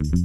Thank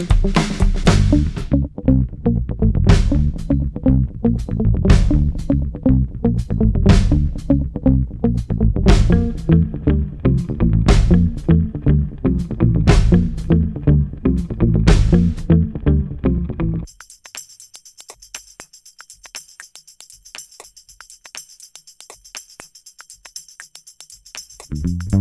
Thank mm -hmm. you.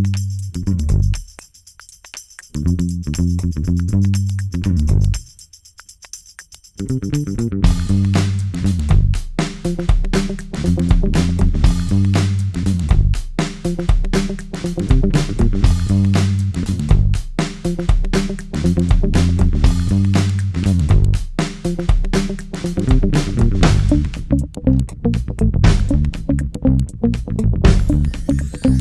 うん。